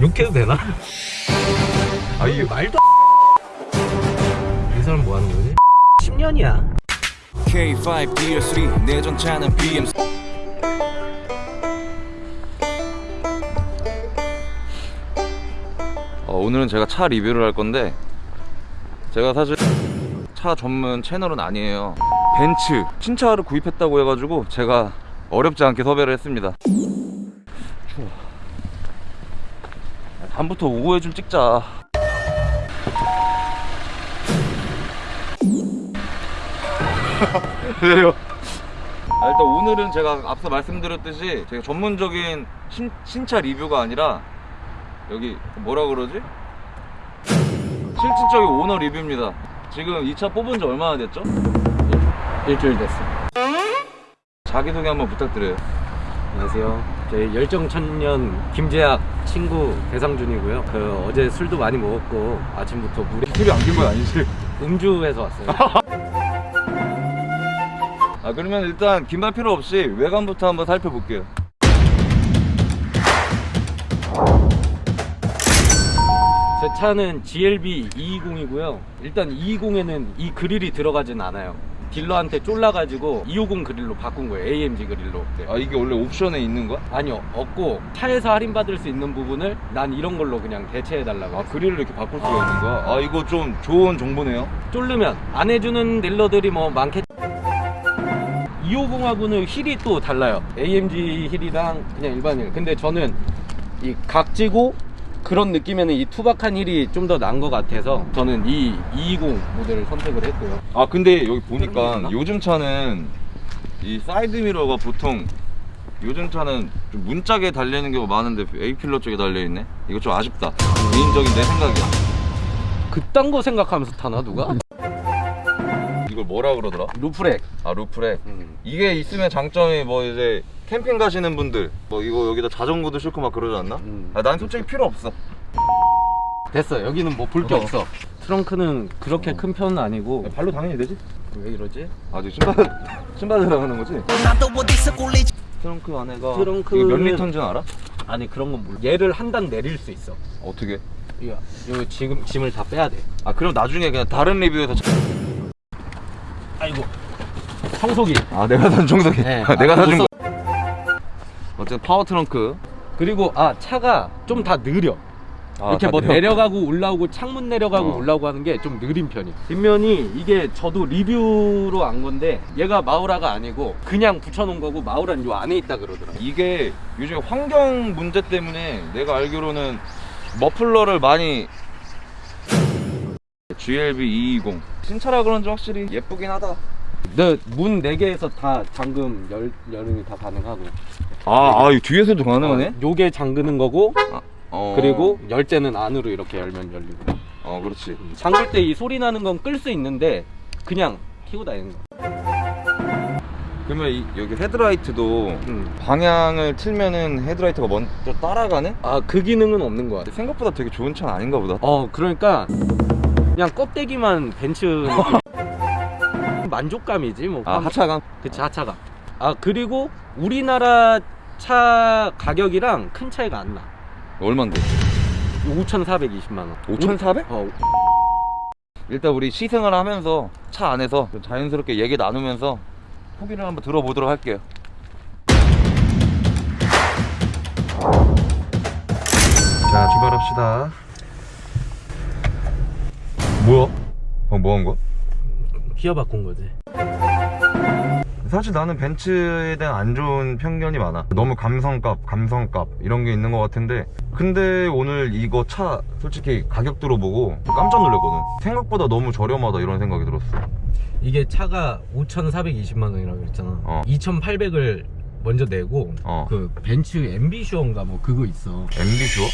욕해도 되나? 아 이게 말도 이 사람 뭐 하는 거지? 10년이야 K5 DR3 내 전차는 BM 어, 오늘은 제가 차 리뷰를 할 건데 제가 사실 차 전문 채널은 아니에요 벤츠 신차를 구입했다고 해가지고 제가 어렵지 않게 섭외를 했습니다 추워 야, 다음부터 오후에 좀 찍자 왜요? 아, 일단 오늘은 제가 앞서 말씀드렸듯이 제가 전문적인 신, 신차 리뷰가 아니라 여기 뭐라 그러지? 실질적인 오너 리뷰입니다 지금 이 차 뽑은 지 얼마나 됐죠? 일주일 됐어 자기소개 한번 부탁드려요 안녕하세요 저희 열정천년 김재학 친구 배상준이고요. 그 어제 술도 많이 먹었고 아침부터 물에 소리 안긴 건 아니지? 음주해서 왔어요. 아 그러면 일단 긴말 필요 없이 외관부터 한번 살펴볼게요. 제 차는 GLB 220이고요. 일단 220에는 이 그릴이 들어가진 않아요 딜러한테 쫄라가지고 250 그릴로 바꾼 거예요. AMG 그릴로. 네. 아 이게 원래 옵션에 있는 거야? 아니요 없고 차에서 할인받을 수 있는 부분을 난 이런 걸로 그냥 대체해달라고 아 그릴을 이렇게 바꿀 수가 있는 거야? 아 이거 좀 좋은 정보네요. 쫄르면 안 해주는 딜러들이 뭐 많겠. 250하고는 휠이 또 달라요. AMG 휠이랑 그냥 일반 휠 근데 저는 이 각지고 그런 느낌에는 이 투박한 휠이 좀더 나은 것 같아서 저는 이 220 모델을 선택을 했고요 아 근데 여기 보니까? 요즘 차는 이 사이드 미러가 보통 요즘 차는 좀 문짝에 달려있는 경우가 많은데 A pillar 쪽에 달려있네 이거 좀 아쉽다 개인적인 내 생각이야 그딴 거 생각하면서 타나 누가? 이걸 뭐라 그러더라? roof rack 아 roof rack 음. 이게 있으면 장점이 뭐 이제 캠핑 가시는 분들 뭐 이거 여기다 자전거도 싣고 막 그러지 않나? 음. 아, 난 솔직히 필요 없어 됐어 여기는 뭐 볼 게 어. 없어 트렁크는 그렇게 큰 편은 아니고 발로 당연히 되지? 왜 이러지? 아저 신발 신발 들어가는 거지? 트렁크 안에가 이게 몇 리터인지 알아? 아니 그런 건 몰라 얘를 한 단 내릴 수 있어 어떻게? 이거 요 지금 짐을 다 빼야 돼아 그럼 나중에 그냥 다른 리뷰에서 아이고 청소기 아 내가 산 청소기 네. 내가 아, 사준 못거 어쨌든 파워 트렁크. 그리고 아 차가 좀 다 느려. 아, 이렇게 다뭐 내려- 내려가고 올라오고 창문 내려가고 어. 올라오고 하는 게 좀 느린 편이야 뒷면이 이게 저도 리뷰로 안 건데 얘가 마우라가 아니고 그냥 붙여놓은 거고 마우라는 요 안에 있다 그러더라 이게 요즘 환경 문제 때문에 내가 알기로는 머플러를 많이 GLB 220 신차라 그런지 확실히 예쁘긴 하다. 내 문 4개에서 다 잠금 열, 열음이 다 가능하고 아, 아 뒤에서도 가능하네? 어, 요게 잠그는 거고 어. 그리고 열쇠는 안으로 이렇게 열면 열리고 어 그렇지 잠글 때 이 소리 나는 건 끌 수 있는데 그냥 키고 다니는 거 그러면 이, 여기 헤드라이트도 음. 방향을 틀면은 헤드라이트가 먼저 따라가네? 아 그 기능은 없는 거 같아 생각보다 되게 좋은 차는 아닌가 보다 어 그러니까 그냥 껍데기만 벤츠. 만족감이지 뭐 아 하차감? 그치 하차가 아 그리고 우리나라 차 가격이랑 큰 차이가 안나 얼만데? 5,420만 원 5,400? 어, 일단 우리 시승을 하면서 차 안에서 좀 자연스럽게 얘기 나누면서 후기를 한번 들어보도록 할게요 자 출발합시다 뭐야? 어, 뭐한 거야? 기어 바꾼 거지. 사실 나는 벤츠에 대한 안 좋은 편견이 많아. 너무 감성값 감성값 이런 게 있는 것 같은데 근데 오늘 이거 차 솔직히 가격 들어보고 깜짝 놀랐거든. 생각보다 너무 저렴하다 이런 생각이 들었어. 이게 차가 5,420만 원이라고 그랬잖아. 어. 2,800을 먼저 내고 어. 그 벤츠 엠비슈어인가 뭐 그거 있어 엠비슈어?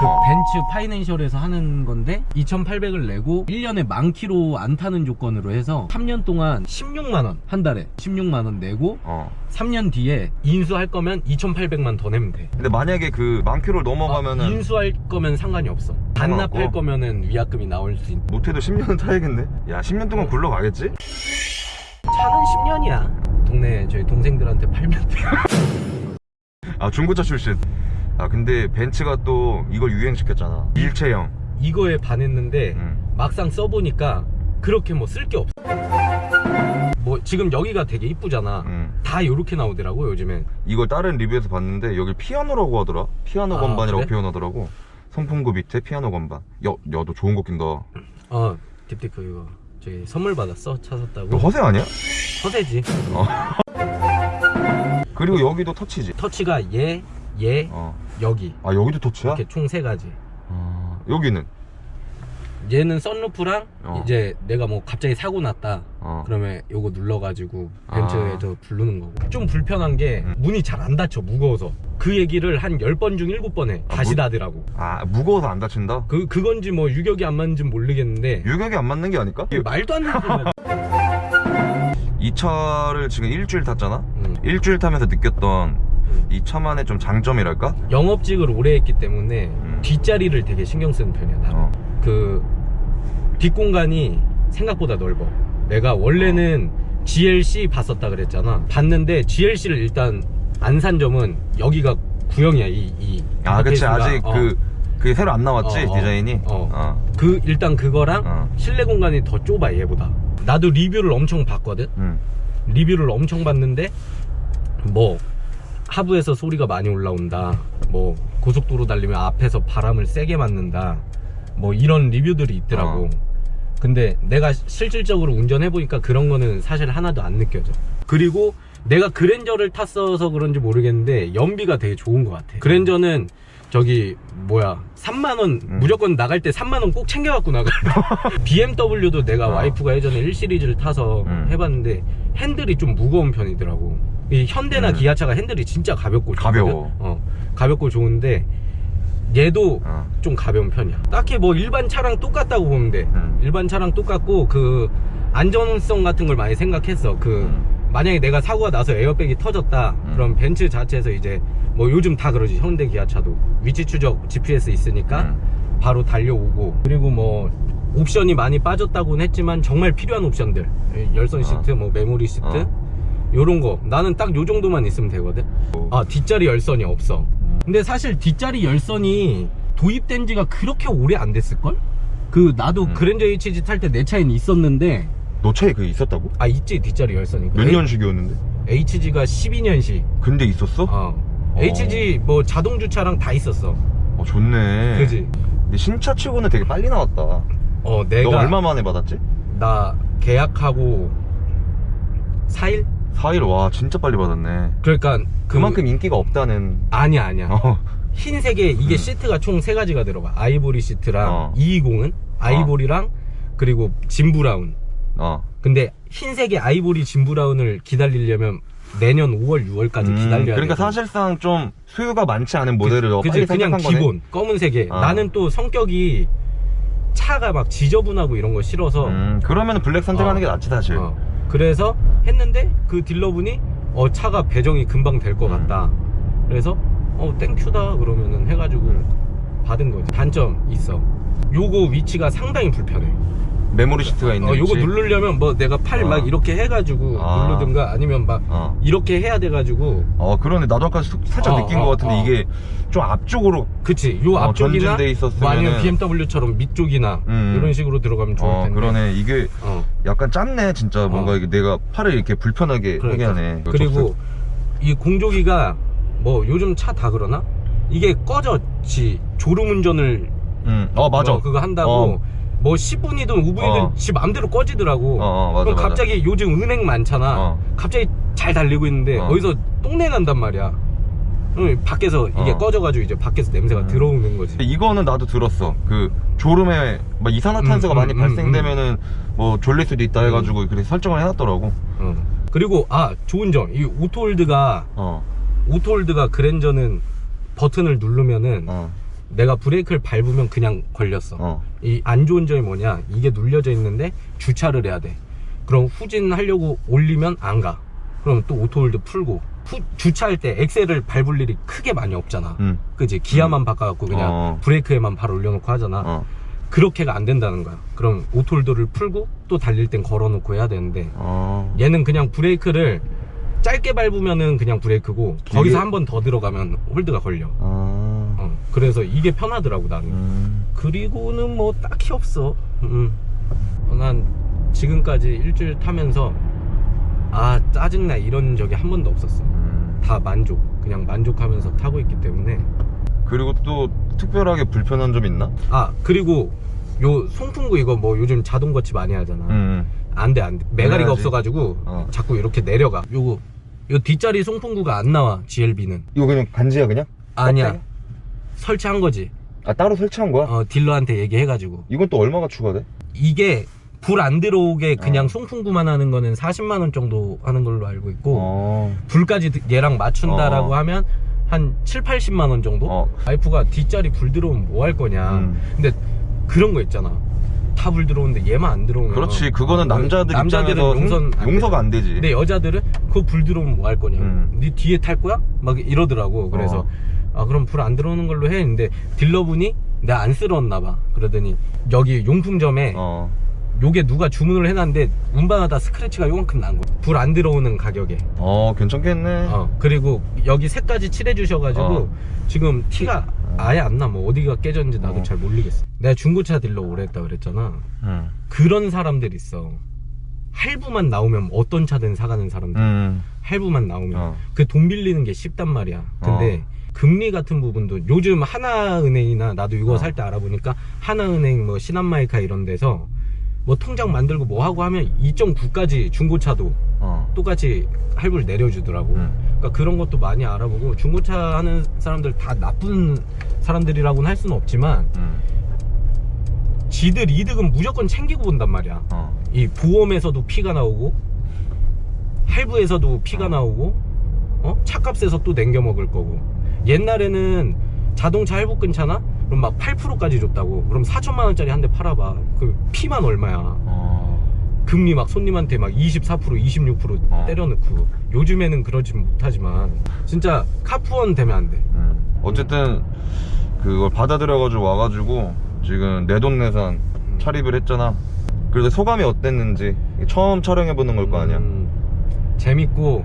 그 어. 벤츠 파이낸셜에서 하는 건데 2,800을 내고 1년에 만 킬로 안 타는 조건으로 해서 3년 동안 16만 원 한 달에 16만 원 내고 어 3년 뒤에 인수할 거면 2,800만 더 내면 돼. 근데 만약에 그 만키로를 넘어가면은 아, 인수할 거면 상관이 없어. 반납할? 거면은 위약금이 나올 수 있. 못해도 10년은 타야겠네 야 10년 동안 굴러가겠지? 차는 10년이야. 동네 저희 동생들한테 팔면 돼. 아 중고차 출신. 아 근데 벤츠가 또 이걸 유행시켰잖아. 일체형. 이거에 반했는데 음. 막상 써보니까 그렇게 뭐 쓸 게 없어 뭐 지금 여기가 되게 이쁘잖아. 음. 다 이렇게 나오더라고 요즘엔. 이걸 다른 리뷰에서 봤는데 여기 피아노라고 하더라. 피아노 아, 건반이라고 그래? 표현하더라고. 선풍구 밑에 피아노 건반. 야, 야너 좋은 거 낀다. 어 딥티크 이거 저기 선물 받았어? 차너 샀다고? 허세 아니야? 서대지. 그리고 여기도 터치지? 터치가 얘, 얘, 어. 여기. 아 여기도 터치야? 이렇게 총 세 가지. 아, 여기는 얘는 썬루프랑 어. 이제 내가 뭐 갑자기 사고 났다 어. 그러면 요거 눌러가지고 아. 벤츠에서 부르는 거고 좀 불편한 게 음. 문이 잘 안 닫혀 무거워서 그 얘기를 한 10번 중 7번 해 아, 다시 문- 닫으라고 아 무거워서 안 다친다? 그, 그건지 뭐 유격이 안 맞는지 모르겠는데 유격이 안 맞는 게 아닐까? 말도 안 되는 이 차를 지금 일주일 탔잖아? 음. 일주일 타면서 느꼈던 이 차만의 좀 장점이랄까? 영업직을 오래 했기 때문에 음. 뒷자리를 되게 신경 쓰는 편이야 나는 어. 그 뒷공간이 생각보다 넓어 내가 원래는 GLC 봤었다 그랬잖아 봤는데 GLC를 일단 안 산 점은 여기가 구형이야 이, 이아 그치. 아직 어. 그 그게 새로 안 나왔지 어, 어. 디자인이? 어. 그 일단 그거랑 어. 실내 공간이 더 좁아 얘보다 나도 리뷰를 엄청 봤거든 음. 리뷰를 엄청 봤는데 뭐 하부에서 소리가 많이 올라온다 뭐 고속도로 달리면 앞에서 바람을 세게 맞는다 뭐 이런 리뷰들이 있더라고 어. 근데 내가 실질적으로 운전해 보니까 그런 거는 사실 하나도 안 느껴져 그리고 내가 그랜저를 탔어서 그런지 모르겠는데 연비가 되게 좋은 것 같아 그랜저는 저기 뭐야 3만원 음. 무조건 나갈 때 3만원 꼭 챙겨갖고 나가 BMW도 내가 어. 와이프가 예전에 1시리즈를 타서 음. 해봤는데 핸들이 좀 무거운 편이더라고 이 현대나 음. 기아차가 핸들이 진짜 가볍고 가벼워. 좋거든. 어, 가볍고 좋은데 얘도 어. 좀 가벼운 편이야. 딱히 뭐 일반 차랑 똑같다고 보면 돼. 음. 일반 차랑 똑같고 그 안전성 같은 걸 많이 생각했어. 그 음. 만약에 내가 사고가 나서 에어백이 터졌다. 음. 그럼 벤츠 자체에서 이제 뭐 요즘 다 그러지. 현대 기아차도. 위치 추적 GPS 있으니까 음. 바로 달려오고. 그리고 뭐 옵션이 많이 빠졌다고는 했지만 정말 필요한 옵션들. 열선 시트 뭐 메모리 시트. 어. 요런 거. 나는 딱 요 정도만 있으면 되거든. 아 뒷자리 열선이 없어 근데 사실 뒷자리 열선이 도입된 지가 그렇게 오래 안 됐을걸? 그 나도 음. 그랜저 HG 탈 때 내 차에는 있었는데 너 차에 그게 있었다고? 아 있지 뒷자리 열선이 몇 년식이었는데? HG가 12년식 근데 있었어? 어. 어. HG 뭐 자동 주차랑 다 있었어 어 좋네 그지? 근데 신차 치고는 되게 빨리 나왔다 어 내가 너 얼마 만에 받았지? 나 계약하고 4일? 4일 와 진짜 빨리 받았네. 그러니까 그- 그만큼 인기가 없다는. 아니야 아니야. 어. 흰색에 이게 음. 시트가 총 세 가지가 들어가. 아이보리 시트랑 어. 220은 아이보리랑 그리고 진브라운. 어. 근데 흰색의 아이보리 진브라운을 기다리려면 내년 5월 6월까지 음, 기다려야 돼 그러니까 사실상 좀 수요가 많지 않은 모델을 너 그지? 빨리 그냥 선택한 거네. 기본 검은색에. 아. 나는 또 성격이 차가 막 지저분하고 이런 거 싫어서. 음, 그러면 블랙 선택하는 어. 게 낫지 사실. 어, 그래서 했는데 그 딜러분이 어 차가 배정이 금방 될 것 같다. 그래서 어 땡큐다. 그러면은 해가지고 받은 거지. 단점 있어. 요거 위치가 상당히 불편해 메모리 시트가 있는 어 요거? 누르려면 뭐 내가 팔 어. 막 이렇게 해가지고 아. 누르든가 아니면 막 어. 이렇게 해야 돼가지고 어 그러네 나도 아까 수- 살짝 어, 느낀 어, 것 같은데 어. 이게 좀 앞쪽으로 그치 요 어, 앞쪽이나 뭐 아니면 BMW처럼 밑쪽이나 음. 이런 식으로 들어가면 좋을 어 텐데 그러네 이게 어. 약간 짧네 진짜 뭔가 어. 이게 내가 팔을 이렇게 불편하게 그러니까. 하게 하네 그리고 이 공조기가 뭐 요즘 차 다 그러나? 이게 꺼졌지 졸음 운전을 음, 어 맞아 어, 그거 한다고 어. 뭐 10분이든 5분이든 어. 지 맘대로 꺼지더라고 어, 어, 맞아, 그럼 맞아. 갑자기 요즘 은행 많잖아 어. 갑자기 잘 달리고 있는데 어. 어. 디서 똥내 난단 말이야 밖에서 이게 어. 꺼져가지고 이제 밖에서 냄새가 음. 들어오는 거지 이거는 나도 들었어 그 졸음에 막 이산화탄소가 음, 많이 음, 발생되면은 뭐 졸릴 수도 있다 해가지고 그래서 설정을 해놨더라고 어. 그리고 아 좋은 점 이 오토홀드가 어 오토홀드가 그랜저는 버튼을 누르면은 어, 내가 브레이크를 밟으면 그냥 걸렸어 어. 이 안 좋은 점이 뭐냐 이게 눌려져 있는데 주차를 해야 돼 그럼 후진하려고 올리면 안가 그럼 또 auto hold 풀고 후- 주차할 때 엑셀을 밟을 일이 크게 많이 없잖아 음. 그지 기어만 바꿔갖고 그냥 어. 브레이크에만 바로 올려놓고 하잖아 어. 그렇게가 안 된다는 거야 그럼 auto hold를 풀고 또 달릴 땐 걸어놓고 해야 되는데 어. 얘는 그냥 브레이크를 짧게 밟으면은 그냥 브레이크고 길게- 거기서 한 번 더 들어가면 홀드가 걸려 아. 그래서 이게 편하더라고 나는 음. 그리고는 뭐 딱히 없어 음. 어, 난 지금까지 일주일 타면서 아 짜증나 이런 적이 한 번도 없었어 음. 다 만족 그냥 만족하면서 타고 있기 때문에 그리고 또 특별하게 불편한 점 있나? 아 그리고 요 송풍구 이거 뭐 요즘 자동 거치 많이 하잖아 음. 안돼 안돼 메가리가 해야지. 없어가지고 어. 자꾸 이렇게 내려가 요거 요 뒷자리 송풍구가 안 나와 GLB는 이거 그냥 간지야 그냥? 아니야 껍데기? 설치한 거지 아 따로 설치한 거야? 어 딜러한테 얘기해가지고 이건 또 얼마가 추가돼? 이게 불 안 들어오게 그냥 어. 송풍구만 하는 거는 40만 원 정도 하는 걸로 알고 있고 어. 불까지 얘랑 맞춘다라고 어. 하면 한 7, 80만 원 정도? 어. 와이프가 뒷자리 불 들어오면 뭐 할 거냐 음. 근데 그런 거 있잖아 다 불 들어오는데 얘만 안 들어오면 그렇지 그거는 남자들 남자들은 용선 안 돼. 용서가 안 되지 근데 여자들은 그거 불 들어오면 뭐 할 거냐 음. 네 뒤에 탈 거야? 막 이러더라고 그래서 어. 아 그럼 불 안 들어오는 걸로 해? 근데 딜러분이 내가 안쓰러웠나 봐. 그러더니 여기 용품점에 어. 요게 누가 주문을 해놨는데 운반하다 스크래치가 요만큼 난 거야. 불 안 들어오는 가격에. 어 괜찮겠네. 어 그리고 여기 색까지 칠해 주셔가지고 어. 지금 티가 아예 안 나. 뭐 어디가 깨졌는지 나도 어. 잘 모르겠어. 내가 중고차 딜러 오래 했다 그랬잖아. 음. 그런 사람들 있어. 할부만 나오면 어떤 차든 사가는 사람들. 음. 할부만 나오면. 어. 그돈 빌리는 게 쉽단 말이야. 근데 금리 같은 부분도 요즘 하나은행이나 나도 이거 어. 살때 알아보니까 하나은행 뭐 신한마이카 이런 데서 뭐 통장 만들고 뭐 하고 하면 2.9까지 중고차도 어. 똑같이 할부를 내려주더라고 음. 그러니까 그런 것도 많이 알아보고 중고차 하는 사람들 다 나쁜 사람들이라고는 할 수는 없지만 음. 지들 이득은 무조건 챙기고 본단 말이야 어. 이 보험에서도 피가 나오고 할부에서도 피가 어. 나오고 어? 차값에서 또 냉겨 먹을 거고 옛날에는 자동차 할부 끊잖아? 그럼 막 8%까지 줬다고 그럼 4천만 원짜리 한 대 팔아봐 그 피만 얼마야 어. 금리 막 손님한테 막 24% 26% 어. 때려넣고 요즘에는 그러진 못하지만 진짜 카푸원 되면 안돼 음. 어쨌든 그걸 받아들여가지고 와가지고 지금 내돈내산 음. 차립을 했잖아 그래서 소감이 어땠는지 처음 촬영해보는 걸 거 아니야 음, 재밌고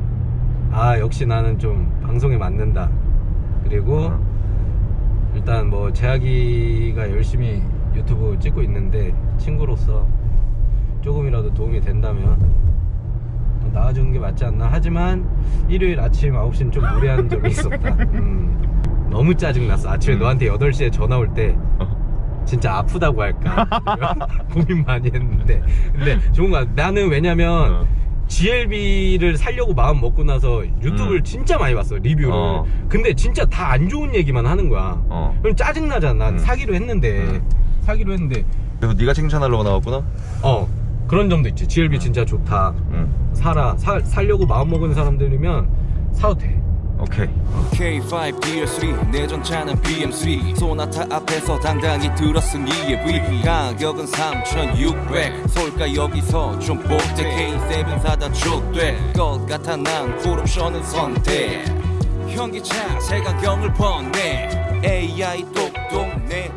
아 역시 나는 좀 방송에 맞는다 그리고 어. 일단 뭐 재학이가 열심히 유튜브 찍고 있는데 친구로서 조금이라도 도움이 된다면 또 나와주는 게 맞지 않나 하지만 일요일 아침 9시는 좀 무리한 점이 있었다 음, 너무 짜증났어 아침에 음. 너한테 8시에 전화 올때 어. 진짜 아프다고 할까 고민 많이 했는데 근데 좋은 거야 나는 왜냐면 어. GLB를 살려고 마음 먹고 나서 유튜브를 음. 진짜 많이 봤어 리뷰를 어. 근데 진짜 다 안 좋은 얘기만 하는 거야 어. 그럼 짜증나잖아 난 음. 사기로 했는데 음. 사기로 했는데 그래서 네가 칭찬하려고 나왔구나 어 그런 점도 있지 GLB 음. 진짜 좋다 응 사라 사, 살려고 마음 먹은 사람들이면 사도 돼 오케이. K5 DR3 내 전차는 BM3 소나타 앞에서 당당히 들었음 EAV 가격은 3,600 솔까 여기서 좀 보태 K7 사다 족될 것 같아 난 풀옵션은 선택. 현기차 새 가격을 번내 AI 똑똑 내